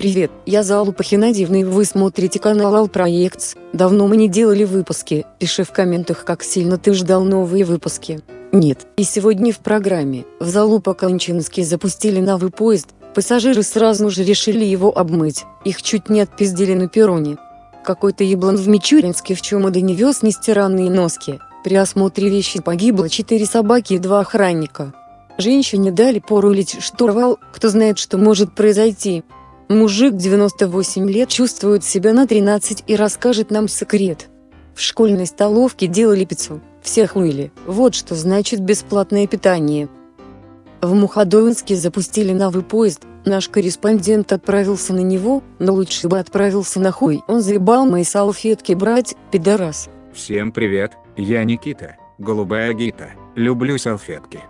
Привет, я Залупа Хинадьевна и вы смотрите канал Алпроектс. Давно мы не делали выпуски, пиши в комментах как сильно ты ждал новые выпуски. Нет, и сегодня в программе, в Залупа Кончинский запустили новый поезд, пассажиры сразу же решили его обмыть, их чуть не отпиздили на перроне. Какой-то еблан в Мичуринске в чемодане вез нестиранные носки, при осмотре вещи погибло четыре собаки и два охранника. Женщине дали порулить штурвал, кто знает что может произойти. Мужик 98 лет чувствует себя на 13 и расскажет нам секрет. В школьной столовке делали пиццу, всех хуили, вот что значит бесплатное питание. В Мухадоинске запустили новый поезд, наш корреспондент отправился на него, но лучше бы отправился на хуй. Он заебал мои салфетки брать, пидорас. Всем привет, я Никита, голубая гита, люблю салфетки.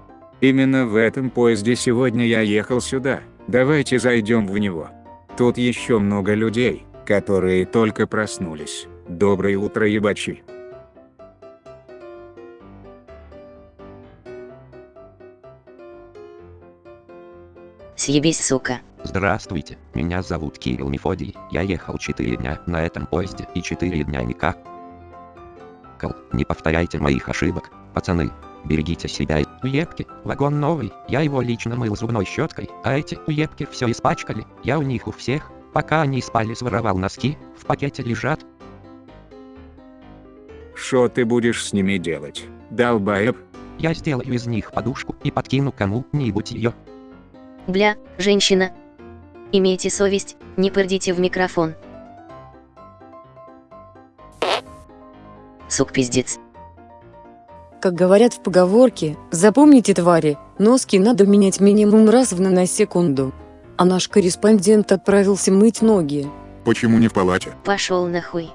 Именно в этом поезде сегодня я ехал сюда, давайте зайдем в него. Тут еще много людей, которые только проснулись. Доброе утро, ебачи. Съебись, сука. Здравствуйте, меня зовут Кирилл Мефодий, я ехал 4 дня на этом поезде и 4 дня никак. Кал, не повторяйте моих ошибок, пацаны, берегите себя. Уебки, вагон новый, я его лично мыл зубной щеткой, а эти уебки все испачкали, я у них у всех, пока они спали своровал носки, в пакете лежат. Что ты будешь с ними делать, долбаеб? Я сделаю из них подушку и подкину кому-нибудь ее. Бля, женщина. Имейте совесть, не пердите в микрофон. Сук пиздец. Как говорят в поговорке, запомните твари, носки надо менять минимум раз в наносекунду. А наш корреспондент отправился мыть ноги. Почему не в палате? Пошел нахуй.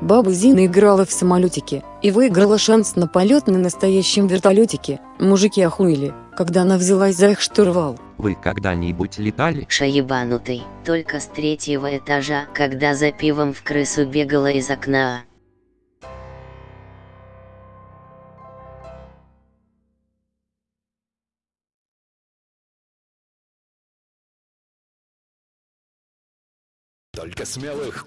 Баба Зина играла в самолетике и выиграла шанс на полет на настоящем вертолетике. Мужики охуели, когда она взялась за их штурвал. Вы когда-нибудь летали? Шаебанутый, только с третьего этажа, когда за пивом в крысу бегала из окна.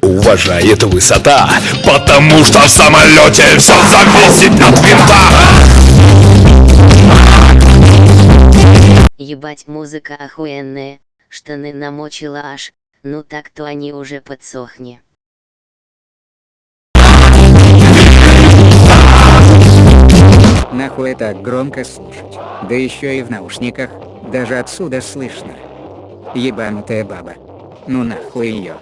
Уважает высота, потому что в самолете все зависит от винта. Ебать музыка охуенная, штаны намочила аж, ну так то они уже подсохни. Нахуй так громко слушать. Да еще и в наушниках, даже отсюда слышно. Ебанутая баба. Ну нахуй ее.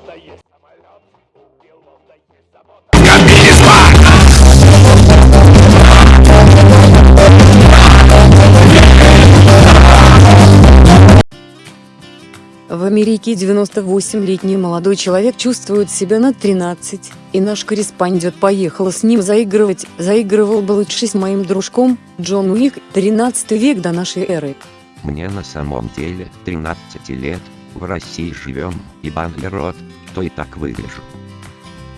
В Америке 98-летний молодой человек чувствует себя на 13, и наш корреспондент поехал с ним заигрывать, заигрывал бы лучше с моим дружком, Джон Уик, 13 век до нашей эры. Мне на самом деле 13 лет, в России живем, ебан ли рот, то и так выгляжу.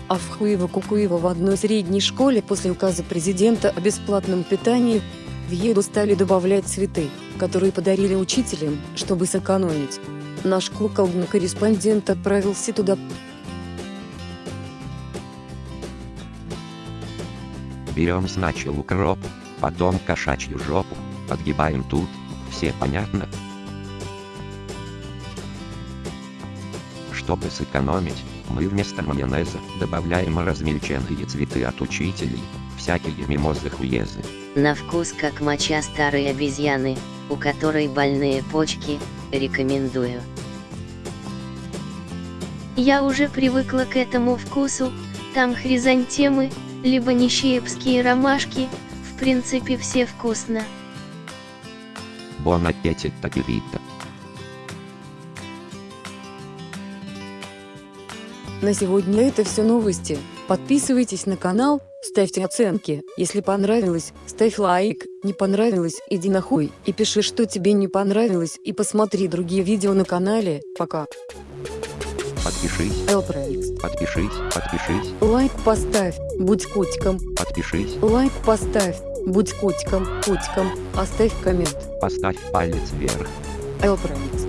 А в Хуево-Кукуево в одной средней школе после указа президента о бесплатном питании в еду стали добавлять цветы, которые подарили учителям, чтобы сэкономить. Наш куколдный корреспондент отправился туда. Берем сначала укроп, потом кошачью жопу, подгибаем тут, все понятно? Чтобы сэкономить, мы вместо майонеза добавляем размельченные цветы от учителей, всякие мимозы хуезы. На вкус как моча старой обезьяны, у которой больные почки, рекомендую. Я уже привыкла к этому вкусу, там хризантемы, либо нищеепские ромашки, в принципе все вкусно. Бон аппетит такирита. На сегодня это все новости. Подписывайтесь на канал, ставьте оценки. Если понравилось, ставь лайк. Не понравилось, иди нахуй. И пиши, что тебе не понравилось. И посмотри другие видео на канале. Пока. Подпишись, Элпроекс. подпишись, подпишись, Лайк поставь. Будь котиком. подпишись, Лайк поставь. Будь котиком. Котиком. Оставь коммент. поставь палец вверх. Proyect.